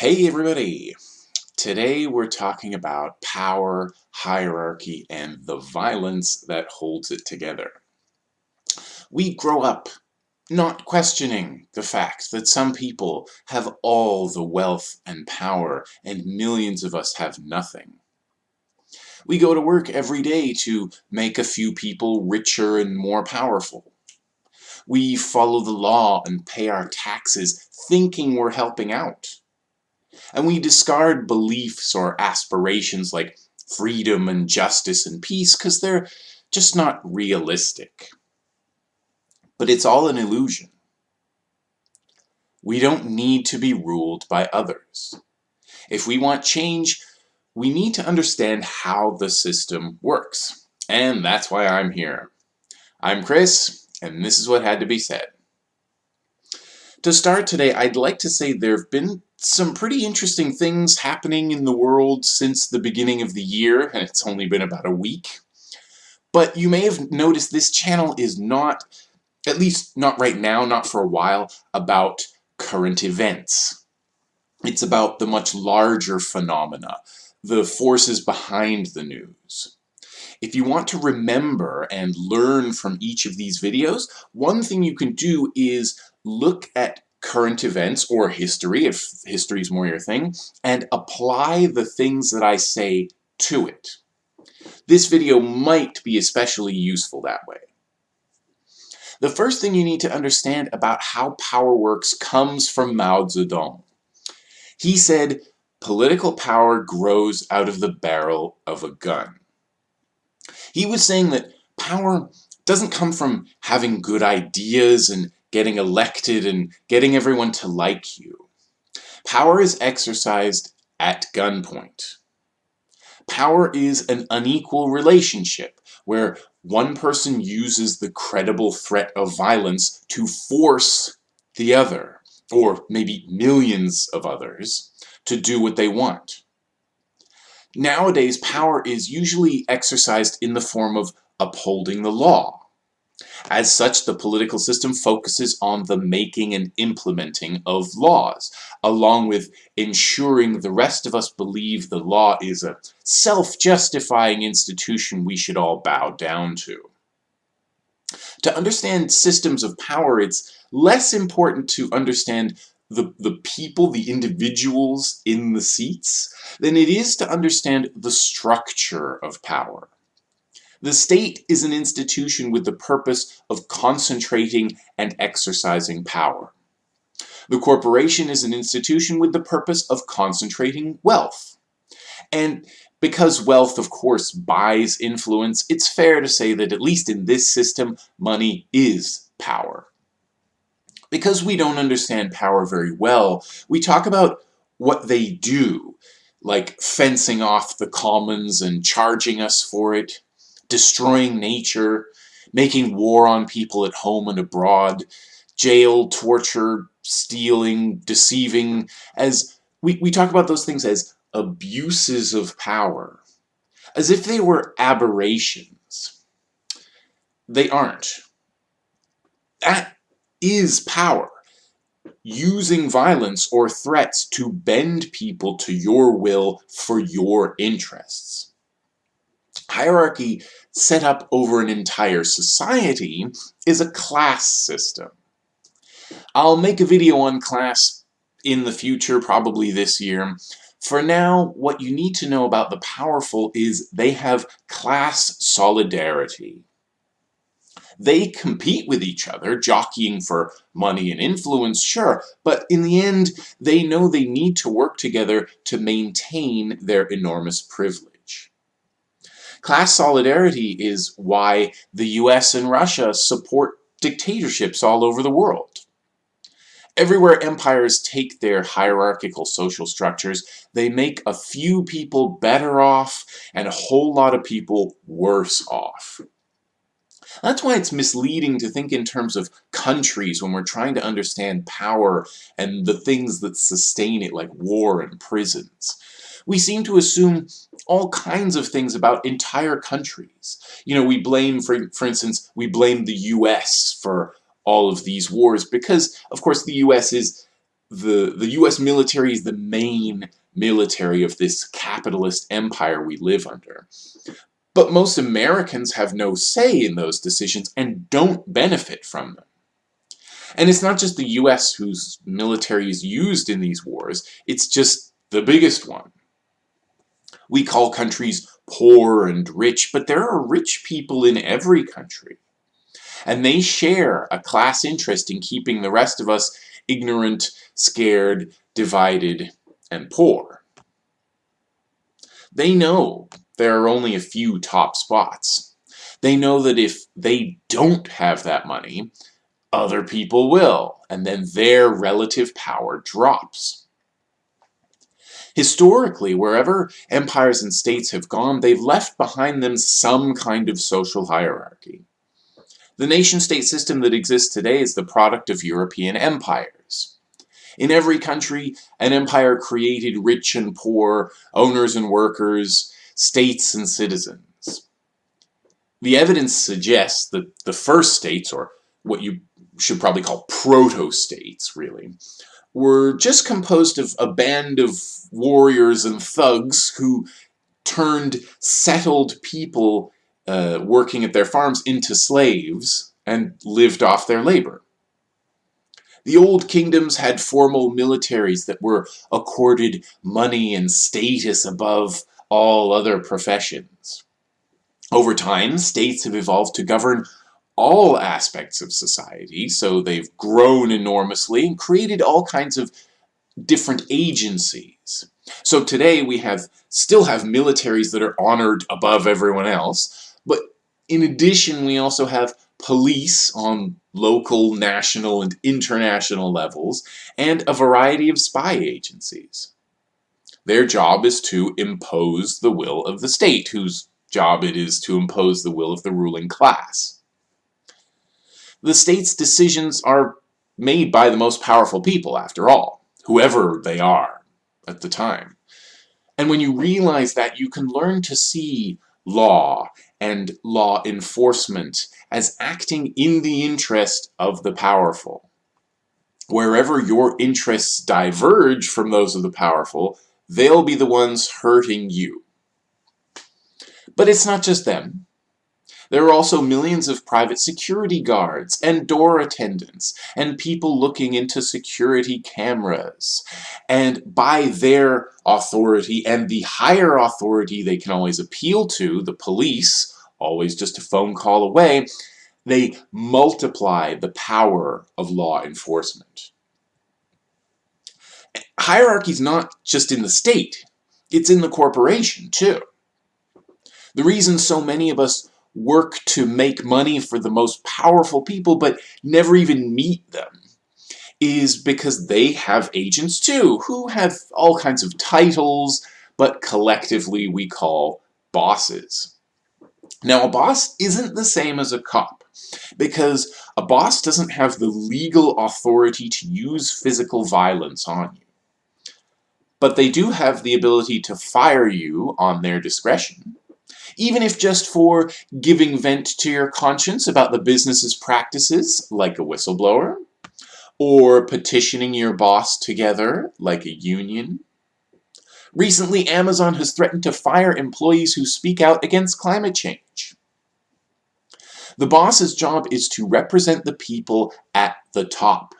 Hey everybody! Today we're talking about power, hierarchy, and the violence that holds it together. We grow up not questioning the fact that some people have all the wealth and power and millions of us have nothing. We go to work every day to make a few people richer and more powerful. We follow the law and pay our taxes thinking we're helping out and we discard beliefs or aspirations like freedom and justice and peace because they're just not realistic. But it's all an illusion. We don't need to be ruled by others. If we want change, we need to understand how the system works. And that's why I'm here. I'm Chris, and this is what had to be said. To start today, I'd like to say there have been some pretty interesting things happening in the world since the beginning of the year, and it's only been about a week. But you may have noticed this channel is not, at least not right now, not for a while, about current events. It's about the much larger phenomena, the forces behind the news. If you want to remember and learn from each of these videos, one thing you can do is look at current events or history, if history is more your thing, and apply the things that I say to it. This video might be especially useful that way. The first thing you need to understand about how power works comes from Mao Zedong. He said, political power grows out of the barrel of a gun. He was saying that power doesn't come from having good ideas and getting elected and getting everyone to like you. Power is exercised at gunpoint. Power is an unequal relationship where one person uses the credible threat of violence to force the other, or maybe millions of others, to do what they want. Nowadays, power is usually exercised in the form of upholding the law, as such, the political system focuses on the making and implementing of laws, along with ensuring the rest of us believe the law is a self-justifying institution we should all bow down to. To understand systems of power, it's less important to understand the, the people, the individuals in the seats, than it is to understand the structure of power. The state is an institution with the purpose of concentrating and exercising power. The corporation is an institution with the purpose of concentrating wealth. And because wealth, of course, buys influence, it's fair to say that at least in this system, money is power. Because we don't understand power very well, we talk about what they do, like fencing off the commons and charging us for it, destroying nature, making war on people at home and abroad, jail, torture, stealing, deceiving, as we, we talk about those things as abuses of power, as if they were aberrations. They aren't. That is power. Using violence or threats to bend people to your will for your interests. Hierarchy set up over an entire society is a class system. I'll make a video on class in the future, probably this year. For now, what you need to know about the powerful is they have class solidarity. They compete with each other, jockeying for money and influence, sure, but in the end, they know they need to work together to maintain their enormous privilege. Class solidarity is why the US and Russia support dictatorships all over the world. Everywhere empires take their hierarchical social structures, they make a few people better off and a whole lot of people worse off. That's why it's misleading to think in terms of countries when we're trying to understand power and the things that sustain it like war and prisons we seem to assume all kinds of things about entire countries. You know, we blame, for, for instance, we blame the US for all of these wars because, of course, the US is the, the US military is the main military of this capitalist empire we live under. But most Americans have no say in those decisions and don't benefit from them. And it's not just the US whose military is used in these wars, it's just the biggest one. We call countries poor and rich, but there are rich people in every country. And they share a class interest in keeping the rest of us ignorant, scared, divided, and poor. They know there are only a few top spots. They know that if they don't have that money, other people will, and then their relative power drops. Historically, wherever empires and states have gone, they've left behind them some kind of social hierarchy. The nation-state system that exists today is the product of European empires. In every country, an empire created rich and poor, owners and workers, states and citizens. The evidence suggests that the first states, or what you should probably call proto-states, really, were just composed of a band of warriors and thugs who turned settled people uh, working at their farms into slaves and lived off their labor. The old kingdoms had formal militaries that were accorded money and status above all other professions. Over time, states have evolved to govern all aspects of society, so they've grown enormously and created all kinds of different agencies. So today we have still have militaries that are honored above everyone else, but in addition we also have police on local, national, and international levels, and a variety of spy agencies. Their job is to impose the will of the state, whose job it is to impose the will of the ruling class the state's decisions are made by the most powerful people, after all, whoever they are at the time. And when you realize that, you can learn to see law and law enforcement as acting in the interest of the powerful. Wherever your interests diverge from those of the powerful, they'll be the ones hurting you. But it's not just them. There are also millions of private security guards and door attendants and people looking into security cameras. And by their authority and the higher authority they can always appeal to, the police, always just a phone call away, they multiply the power of law enforcement. Hierarchy is not just in the state, it's in the corporation too. The reason so many of us work to make money for the most powerful people but never even meet them is because they have agents too, who have all kinds of titles, but collectively we call bosses. Now a boss isn't the same as a cop, because a boss doesn't have the legal authority to use physical violence on you. But they do have the ability to fire you on their discretion even if just for giving vent to your conscience about the business's practices, like a whistleblower, or petitioning your boss together, like a union. Recently, Amazon has threatened to fire employees who speak out against climate change. The boss's job is to represent the people at the top.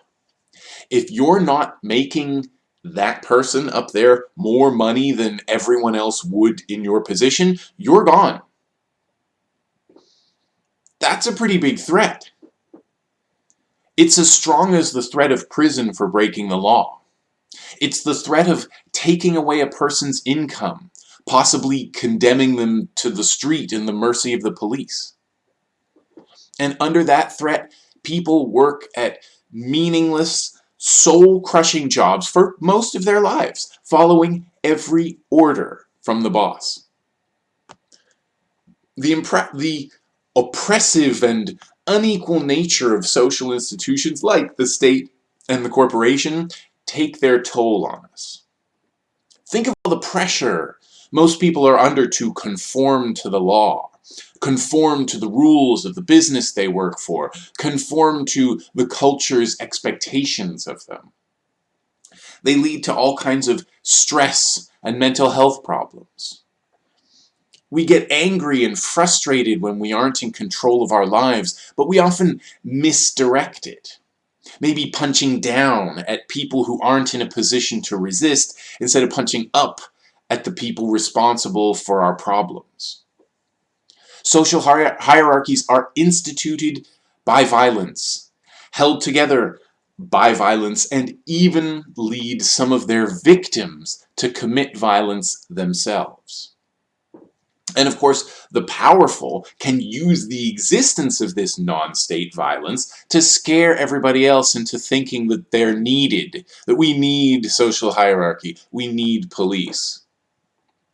If you're not making that person up there more money than everyone else would in your position, you're gone. That's a pretty big threat. It's as strong as the threat of prison for breaking the law. It's the threat of taking away a person's income, possibly condemning them to the street in the mercy of the police. And under that threat, people work at meaningless, soul-crushing jobs for most of their lives, following every order from the boss. The, the oppressive and unequal nature of social institutions like the state and the corporation take their toll on us. Think of all the pressure most people are under to conform to the law conform to the rules of the business they work for, conform to the culture's expectations of them. They lead to all kinds of stress and mental health problems. We get angry and frustrated when we aren't in control of our lives, but we often misdirect it. Maybe punching down at people who aren't in a position to resist instead of punching up at the people responsible for our problems. Social hierarchies are instituted by violence, held together by violence, and even lead some of their victims to commit violence themselves. And of course, the powerful can use the existence of this non-state violence to scare everybody else into thinking that they're needed, that we need social hierarchy, we need police.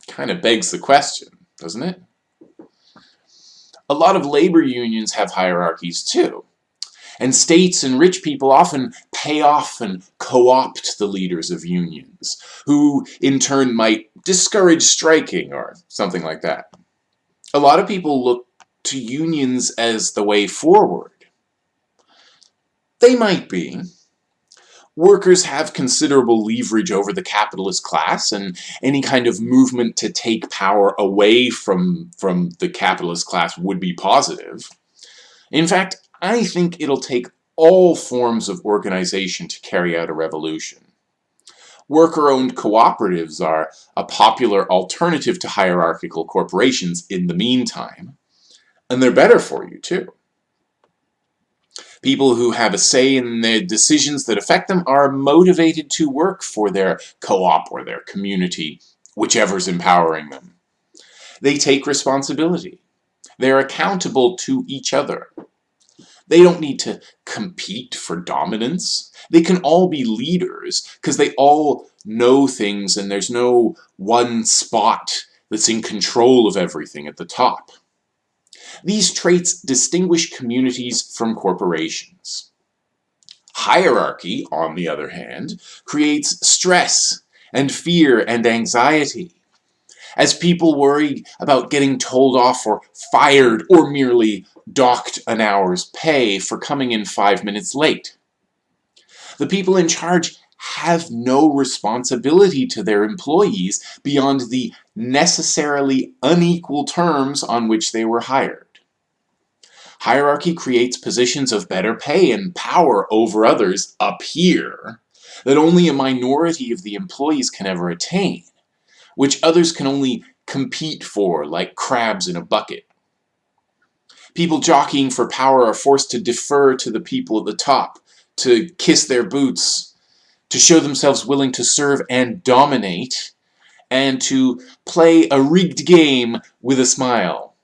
Kind of begs the question, doesn't it? A lot of labor unions have hierarchies too. And states and rich people often pay off and co-opt the leaders of unions, who in turn might discourage striking or something like that. A lot of people look to unions as the way forward. They might be, workers have considerable leverage over the capitalist class and any kind of movement to take power away from, from the capitalist class would be positive. In fact, I think it'll take all forms of organization to carry out a revolution. Worker-owned cooperatives are a popular alternative to hierarchical corporations in the meantime, and they're better for you too. People who have a say in the decisions that affect them are motivated to work for their co-op or their community, whichever's empowering them. They take responsibility. They're accountable to each other. They don't need to compete for dominance. They can all be leaders because they all know things and there's no one spot that's in control of everything at the top. These traits distinguish communities from corporations. Hierarchy, on the other hand, creates stress and fear and anxiety. As people worry about getting told off or fired or merely docked an hour's pay for coming in five minutes late. The people in charge have no responsibility to their employees beyond the necessarily unequal terms on which they were hired. Hierarchy creates positions of better pay and power over others up here that only a minority of the employees can ever attain, which others can only compete for like crabs in a bucket. People jockeying for power are forced to defer to the people at the top, to kiss their boots, to show themselves willing to serve and dominate, and to play a rigged game with a smile.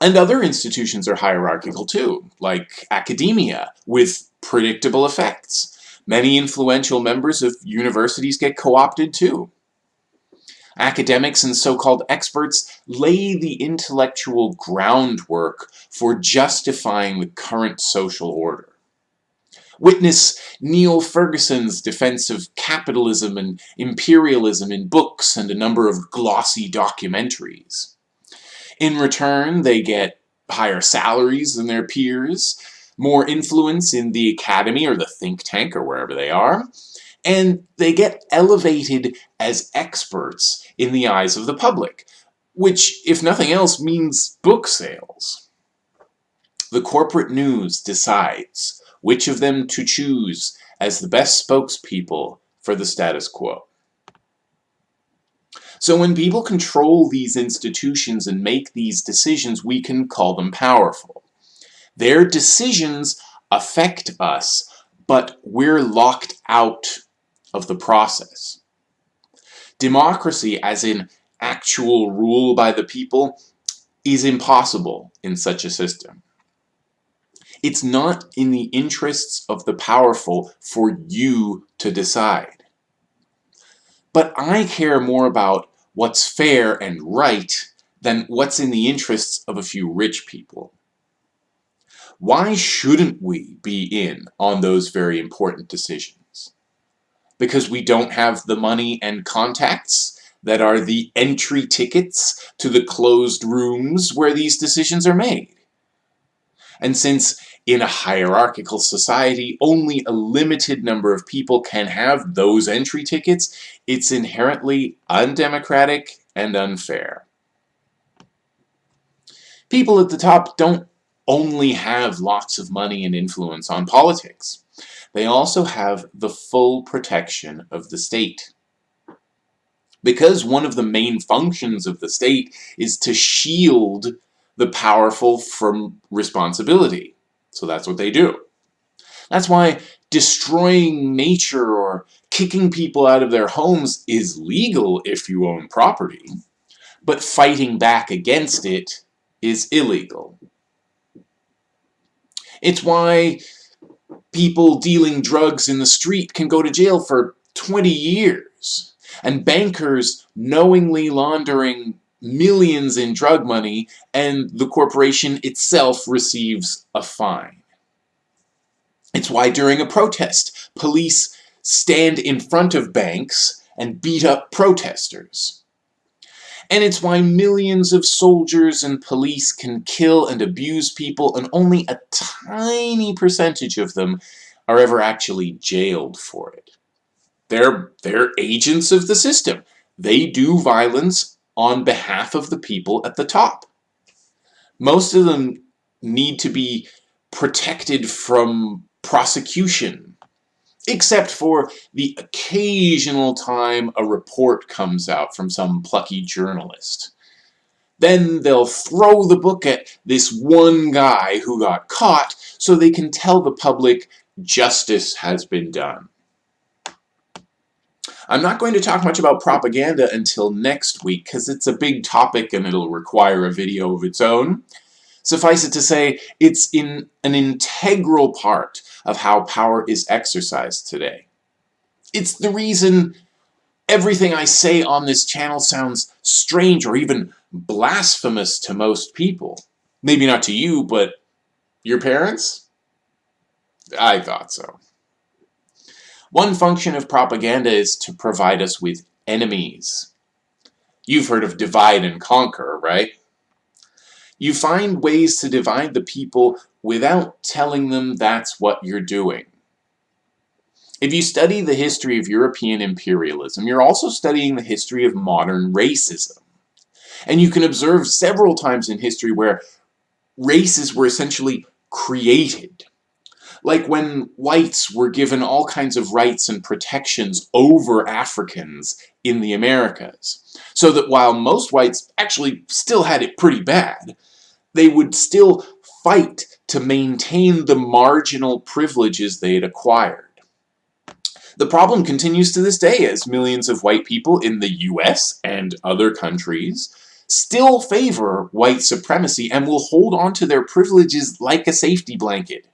And other institutions are hierarchical too, like academia, with predictable effects. Many influential members of universities get co-opted too. Academics and so-called experts lay the intellectual groundwork for justifying the current social order. Witness Niall Ferguson's defense of capitalism and imperialism in books and a number of glossy documentaries. In return, they get higher salaries than their peers, more influence in the academy or the think tank or wherever they are, and they get elevated as experts in the eyes of the public, which, if nothing else, means book sales. The corporate news decides which of them to choose as the best spokespeople for the status quo. So when people control these institutions and make these decisions, we can call them powerful. Their decisions affect us, but we're locked out of the process. Democracy, as in actual rule by the people, is impossible in such a system. It's not in the interests of the powerful for you to decide. But I care more about what's fair and right than what's in the interests of a few rich people. Why shouldn't we be in on those very important decisions? Because we don't have the money and contacts that are the entry tickets to the closed rooms where these decisions are made. And since in a hierarchical society, only a limited number of people can have those entry tickets. It's inherently undemocratic and unfair. People at the top don't only have lots of money and influence on politics. They also have the full protection of the state. Because one of the main functions of the state is to shield the powerful from responsibility. So that's what they do. That's why destroying nature or kicking people out of their homes is legal if you own property, but fighting back against it is illegal. It's why people dealing drugs in the street can go to jail for 20 years, and bankers knowingly laundering millions in drug money, and the corporation itself receives a fine. It's why during a protest, police stand in front of banks and beat up protesters. And it's why millions of soldiers and police can kill and abuse people and only a tiny percentage of them are ever actually jailed for it. They're, they're agents of the system. They do violence on behalf of the people at the top. Most of them need to be protected from prosecution, except for the occasional time a report comes out from some plucky journalist. Then they'll throw the book at this one guy who got caught so they can tell the public justice has been done. I'm not going to talk much about propaganda until next week because it's a big topic and it'll require a video of its own. Suffice it to say, it's in an integral part of how power is exercised today. It's the reason everything I say on this channel sounds strange or even blasphemous to most people. Maybe not to you, but your parents? I thought so. One function of propaganda is to provide us with enemies. You've heard of divide and conquer, right? You find ways to divide the people without telling them that's what you're doing. If you study the history of European imperialism, you're also studying the history of modern racism. And you can observe several times in history where races were essentially created like when whites were given all kinds of rights and protections over Africans in the Americas. So that while most whites actually still had it pretty bad, they would still fight to maintain the marginal privileges they had acquired. The problem continues to this day as millions of white people in the US and other countries still favor white supremacy and will hold on to their privileges like a safety blanket.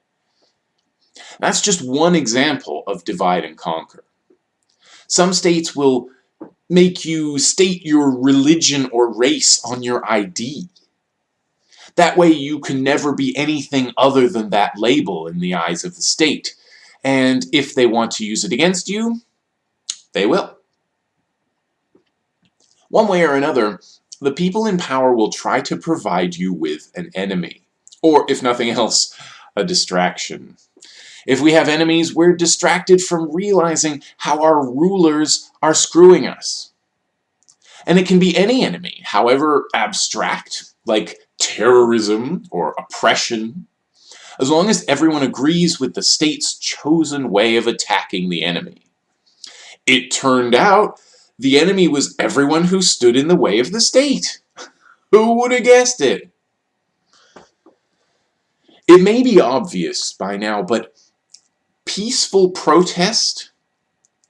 That's just one example of divide and conquer. Some states will make you state your religion or race on your ID. That way you can never be anything other than that label in the eyes of the state. And if they want to use it against you, they will. One way or another, the people in power will try to provide you with an enemy. Or, if nothing else, a distraction. If we have enemies, we're distracted from realizing how our rulers are screwing us. And it can be any enemy, however abstract, like terrorism or oppression, as long as everyone agrees with the state's chosen way of attacking the enemy. It turned out the enemy was everyone who stood in the way of the state. Who would have guessed it? It may be obvious by now, but peaceful protest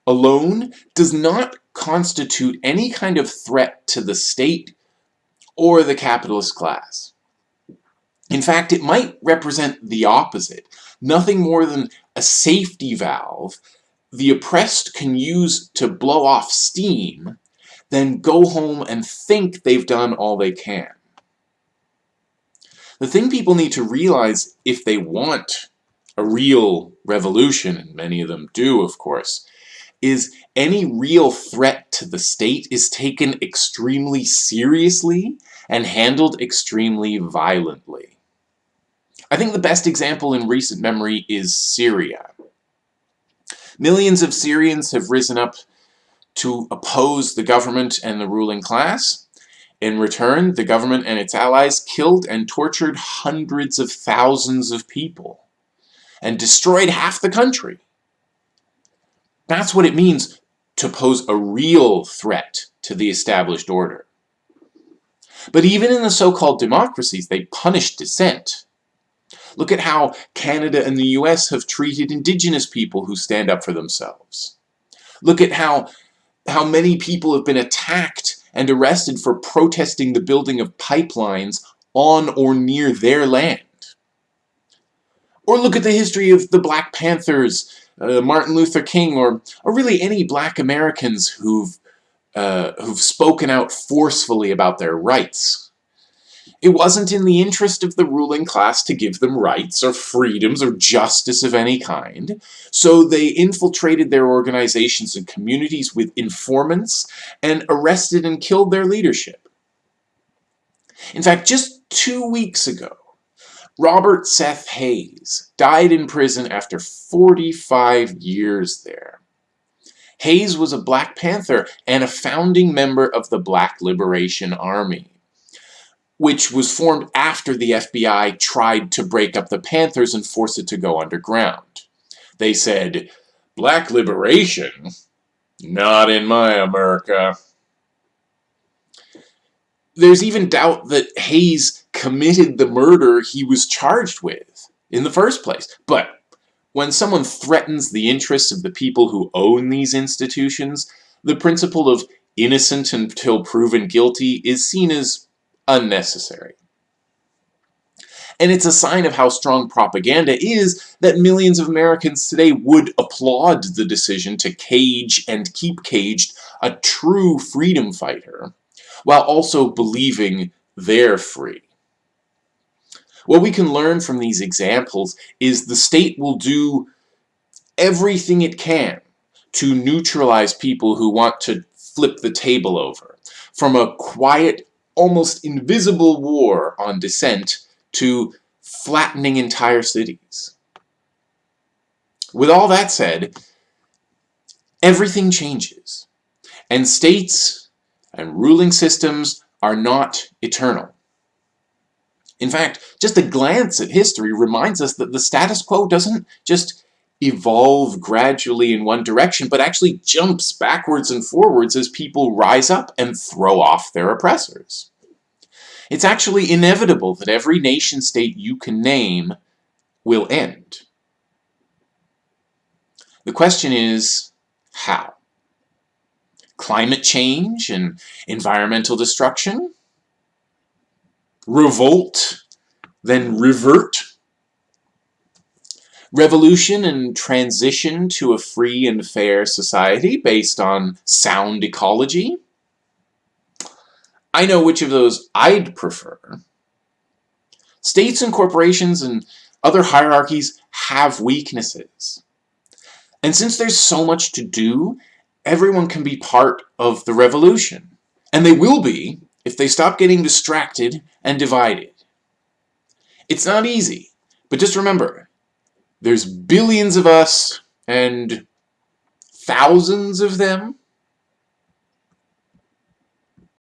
alone does not constitute any kind of threat to the state or the capitalist class. In fact, it might represent the opposite, nothing more than a safety valve the oppressed can use to blow off steam, then go home and think they've done all they can. The thing people need to realize if they want a real revolution, and many of them do, of course, is any real threat to the state is taken extremely seriously and handled extremely violently. I think the best example in recent memory is Syria. Millions of Syrians have risen up to oppose the government and the ruling class. In return, the government and its allies killed and tortured hundreds of thousands of people and destroyed half the country. That's what it means to pose a real threat to the established order. But even in the so-called democracies, they punish dissent. Look at how Canada and the US have treated indigenous people who stand up for themselves. Look at how, how many people have been attacked and arrested for protesting the building of pipelines on or near their land. Or look at the history of the Black Panthers, uh, Martin Luther King, or, or really any black Americans who've, uh, who've spoken out forcefully about their rights. It wasn't in the interest of the ruling class to give them rights or freedoms or justice of any kind, so they infiltrated their organizations and communities with informants and arrested and killed their leadership. In fact, just two weeks ago, Robert Seth Hayes died in prison after 45 years there. Hayes was a Black Panther and a founding member of the Black Liberation Army which was formed after the FBI tried to break up the Panthers and force it to go underground. They said, Black liberation? Not in my America. There's even doubt that Hayes committed the murder he was charged with in the first place. But when someone threatens the interests of the people who own these institutions, the principle of innocent until proven guilty is seen as unnecessary. And it's a sign of how strong propaganda is that millions of Americans today would applaud the decision to cage and keep caged a true freedom fighter, while also believing they're free. What we can learn from these examples is the state will do everything it can to neutralize people who want to flip the table over. From a quiet almost invisible war on dissent to flattening entire cities. With all that said, everything changes, and states and ruling systems are not eternal. In fact, just a glance at history reminds us that the status quo doesn't just evolve gradually in one direction, but actually jumps backwards and forwards as people rise up and throw off their oppressors. It's actually inevitable that every nation state you can name will end. The question is, how? Climate change and environmental destruction? Revolt, then revert? revolution and transition to a free and fair society based on sound ecology. I know which of those I'd prefer. States and corporations and other hierarchies have weaknesses. And since there's so much to do, everyone can be part of the revolution. And they will be if they stop getting distracted and divided. It's not easy, but just remember, there's billions of us, and thousands of them